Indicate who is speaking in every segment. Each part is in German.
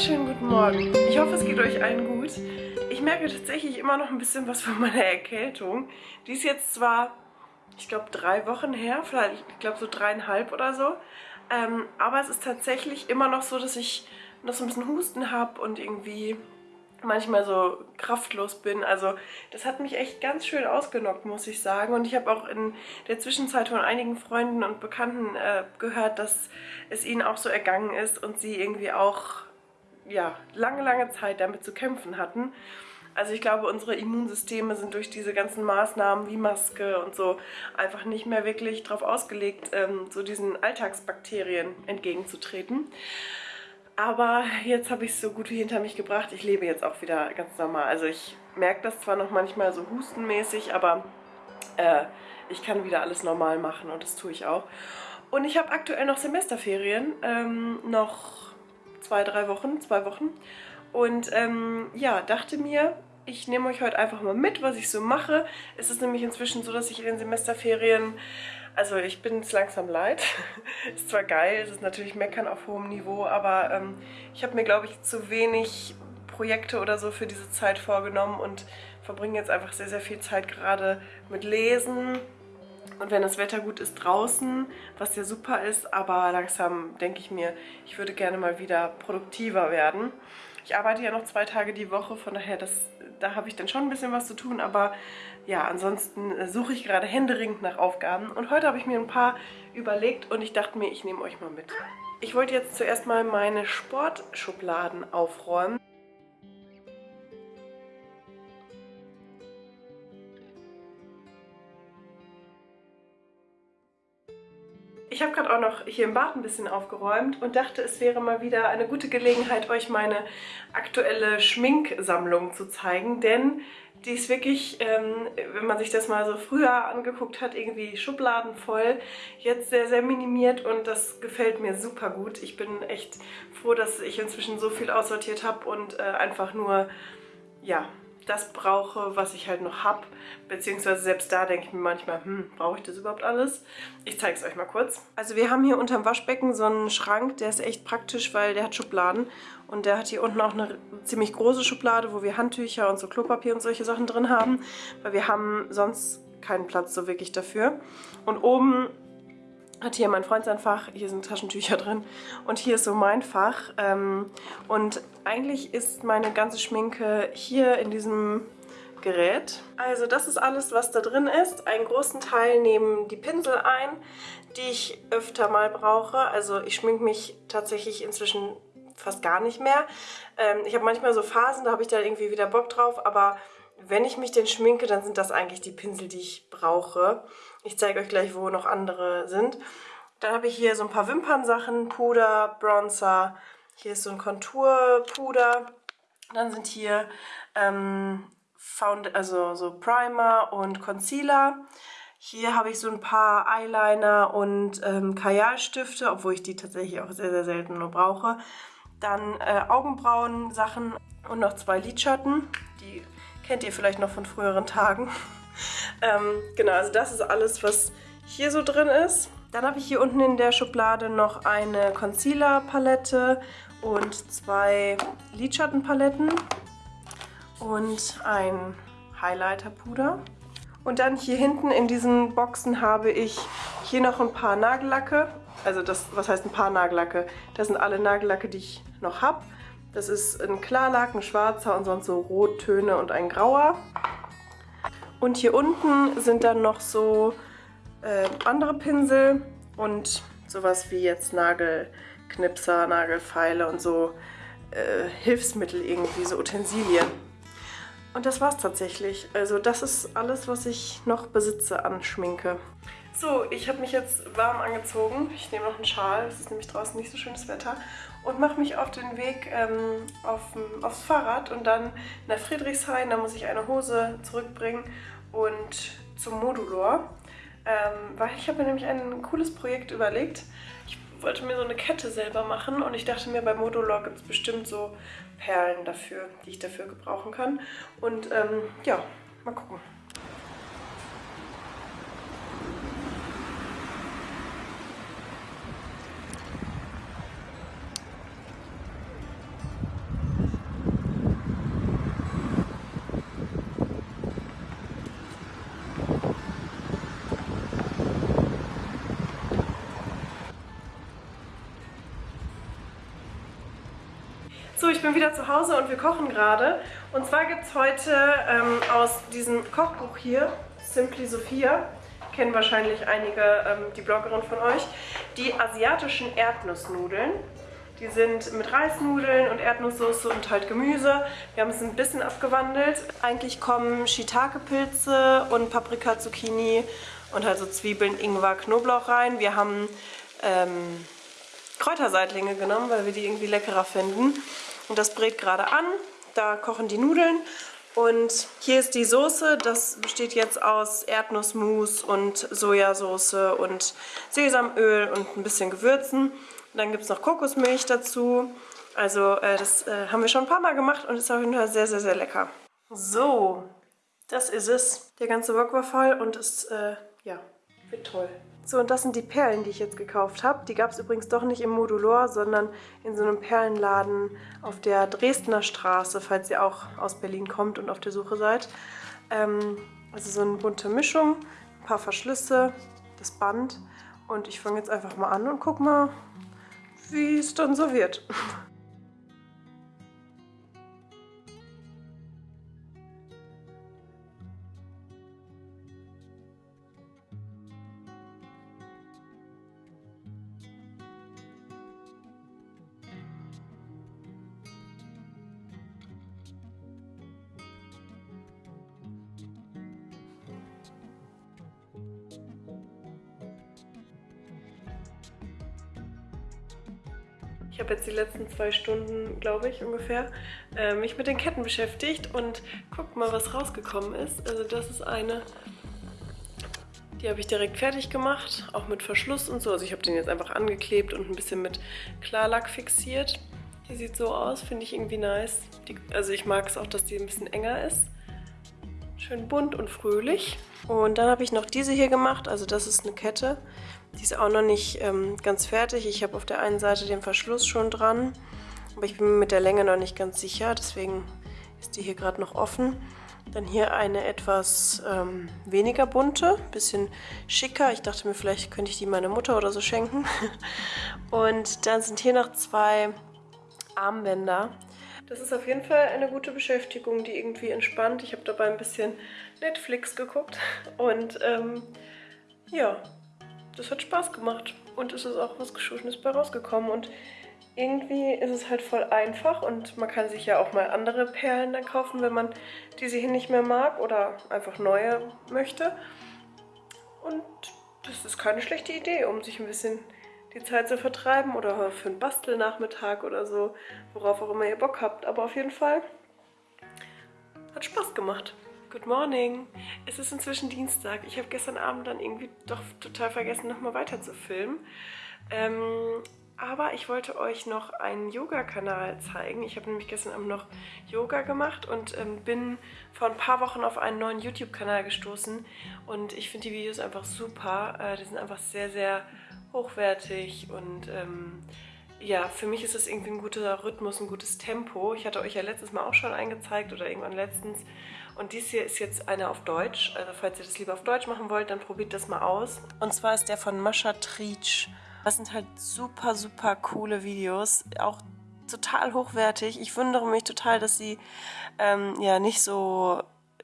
Speaker 1: wunderschönen guten Morgen. Ich hoffe, es geht euch allen gut. Ich merke tatsächlich immer noch ein bisschen was von meiner Erkältung. Die ist jetzt zwar, ich glaube, drei Wochen her, vielleicht, ich glaube, so dreieinhalb oder so. Ähm, aber es ist tatsächlich immer noch so, dass ich noch so ein bisschen Husten habe und irgendwie manchmal so kraftlos bin. Also das hat mich echt ganz schön ausgenockt, muss ich sagen. Und ich habe auch in der Zwischenzeit von einigen Freunden und Bekannten äh, gehört, dass es ihnen auch so ergangen ist und sie irgendwie auch ja, lange, lange Zeit damit zu kämpfen hatten. Also ich glaube, unsere Immunsysteme sind durch diese ganzen Maßnahmen wie Maske und so einfach nicht mehr wirklich darauf ausgelegt, ähm, so diesen Alltagsbakterien entgegenzutreten. Aber jetzt habe ich es so gut wie hinter mich gebracht. Ich lebe jetzt auch wieder ganz normal. Also ich merke das zwar noch manchmal so hustenmäßig, aber äh, ich kann wieder alles normal machen und das tue ich auch. Und ich habe aktuell noch Semesterferien, ähm, noch zwei, drei Wochen, zwei Wochen. Und ähm, ja, dachte mir, ich nehme euch heute einfach mal mit, was ich so mache. Es ist nämlich inzwischen so, dass ich in den Semesterferien also ich bin es langsam leid. ist zwar geil, es ist natürlich Meckern auf hohem Niveau, aber ähm, ich habe mir, glaube ich, zu wenig Projekte oder so für diese Zeit vorgenommen und verbringe jetzt einfach sehr, sehr viel Zeit gerade mit Lesen. Und wenn das Wetter gut ist draußen, was ja super ist, aber langsam denke ich mir, ich würde gerne mal wieder produktiver werden. Ich arbeite ja noch zwei Tage die Woche, von daher, das, da habe ich dann schon ein bisschen was zu tun, aber ja, ansonsten äh, suche ich gerade händeringend nach Aufgaben. Und heute habe ich mir ein paar überlegt und ich dachte mir, ich nehme euch mal mit. Ich wollte jetzt zuerst mal meine Sportschubladen aufräumen. Ich habe gerade auch noch hier im Bad ein bisschen aufgeräumt und dachte, es wäre mal wieder eine gute Gelegenheit, euch meine aktuelle Schminksammlung zu zeigen, denn die ist wirklich, ähm, wenn man sich das mal so früher angeguckt hat, irgendwie schubladenvoll. Jetzt sehr, sehr minimiert und das gefällt mir super gut. Ich bin echt froh, dass ich inzwischen so viel aussortiert habe und äh, einfach nur, ja, das brauche, was ich halt noch habe. Beziehungsweise selbst da denke ich mir manchmal, hm, brauche ich das überhaupt alles? Ich zeige es euch mal kurz. Also wir haben hier unterm Waschbecken so einen Schrank, der ist echt praktisch, weil der hat Schubladen. Und der hat hier unten auch eine ziemlich große Schublade, wo wir Handtücher und so Klopapier und solche Sachen drin haben. Weil wir haben sonst keinen Platz so wirklich dafür. Und oben hat hier mein Freund sein Fach, hier sind Taschentücher drin und hier ist so mein Fach. Ähm, und eigentlich ist meine ganze Schminke hier in diesem Gerät. Also das ist alles, was da drin ist. Einen großen Teil nehmen die Pinsel ein, die ich öfter mal brauche. Also ich schminke mich tatsächlich inzwischen fast gar nicht mehr. Ähm, ich habe manchmal so Phasen, da habe ich da irgendwie wieder Bock drauf, aber wenn ich mich denn schminke, dann sind das eigentlich die Pinsel, die ich brauche. Ich zeige euch gleich, wo noch andere sind. Dann habe ich hier so ein paar Wimpernsachen, Puder, Bronzer. Hier ist so ein Konturpuder. Dann sind hier ähm, Found also so Primer und Concealer. Hier habe ich so ein paar Eyeliner und ähm, Kajalstifte, obwohl ich die tatsächlich auch sehr, sehr selten nur brauche. Dann äh, Augenbrauen-Sachen und noch zwei Lidschatten. Die kennt ihr vielleicht noch von früheren Tagen. ähm, genau, also das ist alles, was hier so drin ist. Dann habe ich hier unten in der Schublade noch eine Concealer-Palette und zwei Lidschattenpaletten und ein Highlighter-Puder. Und dann hier hinten in diesen Boxen habe ich hier noch ein paar Nagellacke. Also das, was heißt ein paar Nagellacke? Das sind alle Nagellacke, die ich noch habe. Das ist ein Klarlack, ein schwarzer und sonst so Rottöne und ein grauer. Und hier unten sind dann noch so äh, andere Pinsel und sowas wie jetzt Nagelknipser, Nagelfeile und so äh, Hilfsmittel irgendwie, so Utensilien. Und das war's tatsächlich. Also das ist alles, was ich noch besitze an Schminke. So, ich habe mich jetzt warm angezogen. Ich nehme noch einen Schal, es ist nämlich draußen nicht so schönes Wetter. Und mache mich auf den Weg ähm, auf, aufs Fahrrad und dann nach Friedrichshain. Da muss ich eine Hose zurückbringen und zum Modulor. Ähm, weil ich habe mir nämlich ein cooles Projekt überlegt. Ich wollte mir so eine Kette selber machen und ich dachte mir, bei Modulor gibt es bestimmt so Perlen dafür, die ich dafür gebrauchen kann. Und ähm, ja, mal gucken. Ich bin wieder zu Hause und wir kochen gerade. Und zwar gibt es heute ähm, aus diesem Kochbuch hier, Simply Sophia, kennen wahrscheinlich einige ähm, die Bloggerin von euch, die asiatischen Erdnussnudeln. Die sind mit Reisnudeln und Erdnusssoße und halt Gemüse. Wir haben es ein bisschen abgewandelt. Eigentlich kommen Shiitake-Pilze und Paprika, Zucchini und halt so Zwiebeln, Ingwer, Knoblauch rein. Wir haben ähm, Kräuterseitlinge genommen, weil wir die irgendwie leckerer finden. Und das brät gerade an. Da kochen die Nudeln. Und hier ist die Soße. Das besteht jetzt aus Erdnussmus und Sojasauce und Sesamöl und ein bisschen Gewürzen. Dann gibt es noch Kokosmilch dazu. Also äh, das äh, haben wir schon ein paar Mal gemacht und ist auf jeden Fall sehr, sehr, sehr lecker. So, das ist es. Der ganze Wok war voll und ist, äh, ja, wird toll. So, und das sind die Perlen, die ich jetzt gekauft habe. Die gab es übrigens doch nicht im Modulor, sondern in so einem Perlenladen auf der Dresdner Straße, falls ihr auch aus Berlin kommt und auf der Suche seid. Ähm, also so eine bunte Mischung, ein paar Verschlüsse, das Band. Und ich fange jetzt einfach mal an und guck mal, wie es dann so wird. Ich habe jetzt die letzten zwei Stunden, glaube ich, ungefähr, äh, mich mit den Ketten beschäftigt und guckt mal, was rausgekommen ist. Also das ist eine, die habe ich direkt fertig gemacht, auch mit Verschluss und so. Also ich habe den jetzt einfach angeklebt und ein bisschen mit Klarlack fixiert. Die sieht so aus, finde ich irgendwie nice. Die, also ich mag es auch, dass die ein bisschen enger ist. Schön bunt und fröhlich. Und dann habe ich noch diese hier gemacht, also das ist eine Kette. Die ist auch noch nicht ähm, ganz fertig. Ich habe auf der einen Seite den Verschluss schon dran, aber ich bin mir mit der Länge noch nicht ganz sicher, deswegen ist die hier gerade noch offen. Dann hier eine etwas ähm, weniger bunte, bisschen schicker. Ich dachte mir, vielleicht könnte ich die meiner Mutter oder so schenken. Und dann sind hier noch zwei Armbänder. Das ist auf jeden Fall eine gute Beschäftigung, die irgendwie entspannt. Ich habe dabei ein bisschen Netflix geguckt und ähm, ja, das hat Spaß gemacht und es ist auch was Geschultenes bei rausgekommen und irgendwie ist es halt voll einfach und man kann sich ja auch mal andere Perlen dann kaufen, wenn man diese hier nicht mehr mag oder einfach neue möchte. Und das ist keine schlechte Idee, um sich ein bisschen die Zeit zu vertreiben oder für einen Bastelnachmittag oder so, worauf auch immer ihr Bock habt. Aber auf jeden Fall hat Spaß gemacht. Good morning. Es ist inzwischen Dienstag. Ich habe gestern Abend dann irgendwie doch total vergessen, nochmal weiter zu filmen. Ähm, aber ich wollte euch noch einen Yoga-Kanal zeigen. Ich habe nämlich gestern Abend noch Yoga gemacht und ähm, bin vor ein paar Wochen auf einen neuen YouTube-Kanal gestoßen. Und ich finde die Videos einfach super. Äh, die sind einfach sehr, sehr hochwertig und... Ähm, ja, für mich ist es irgendwie ein guter Rhythmus, ein gutes Tempo. Ich hatte euch ja letztes Mal auch schon eingezeigt oder irgendwann letztens. Und dies hier ist jetzt einer auf Deutsch. Also falls ihr das lieber auf Deutsch machen wollt, dann probiert das mal aus. Und zwar ist der von Mascha Trietsch. Das sind halt super, super coole Videos. Auch total hochwertig. Ich wundere mich total, dass sie ähm, ja nicht so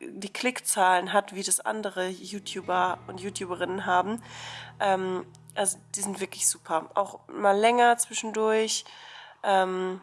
Speaker 1: die Klickzahlen hat, wie das andere YouTuber und YouTuberinnen haben. Ähm, also die sind wirklich super. Auch mal länger zwischendurch. Ähm,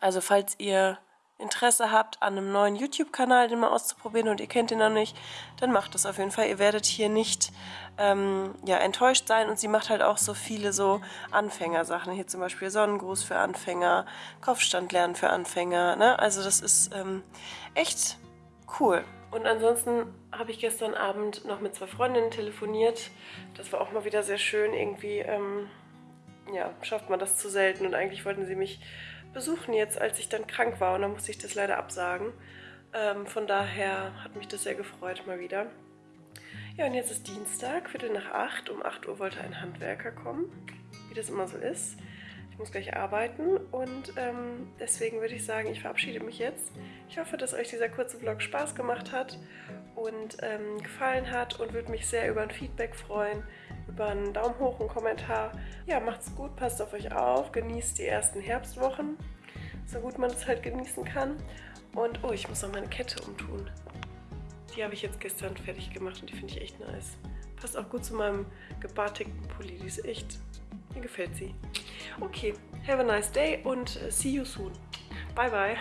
Speaker 1: also falls ihr Interesse habt an einem neuen YouTube-Kanal, den mal auszuprobieren und ihr kennt ihn noch nicht, dann macht das auf jeden Fall. Ihr werdet hier nicht ähm, ja, enttäuscht sein und sie macht halt auch so viele so Anfängersachen. Hier zum Beispiel Sonnengruß für Anfänger, Kopfstand lernen für Anfänger. Ne? Also das ist ähm, echt cool. Und ansonsten habe ich gestern Abend noch mit zwei Freundinnen telefoniert. Das war auch mal wieder sehr schön. Irgendwie ähm, ja, schafft man das zu selten und eigentlich wollten sie mich besuchen jetzt, als ich dann krank war und dann musste ich das leider absagen. Ähm, von daher hat mich das sehr gefreut mal wieder. Ja, und jetzt ist Dienstag, Viertel nach acht. Um 8 Uhr wollte ein Handwerker kommen, wie das immer so ist muss gleich arbeiten und ähm, deswegen würde ich sagen, ich verabschiede mich jetzt. Ich hoffe, dass euch dieser kurze Vlog Spaß gemacht hat und ähm, gefallen hat und würde mich sehr über ein Feedback freuen, über einen Daumen hoch, einen Kommentar. Ja, macht's gut, passt auf euch auf, genießt die ersten Herbstwochen, so gut man es halt genießen kann. Und oh, ich muss noch meine Kette umtun. Die habe ich jetzt gestern fertig gemacht und die finde ich echt nice. Passt auch gut zu meinem gebartigten Pulli, die ist echt mir gefällt sie. Okay, have a nice day und äh, see you soon. Bye, bye.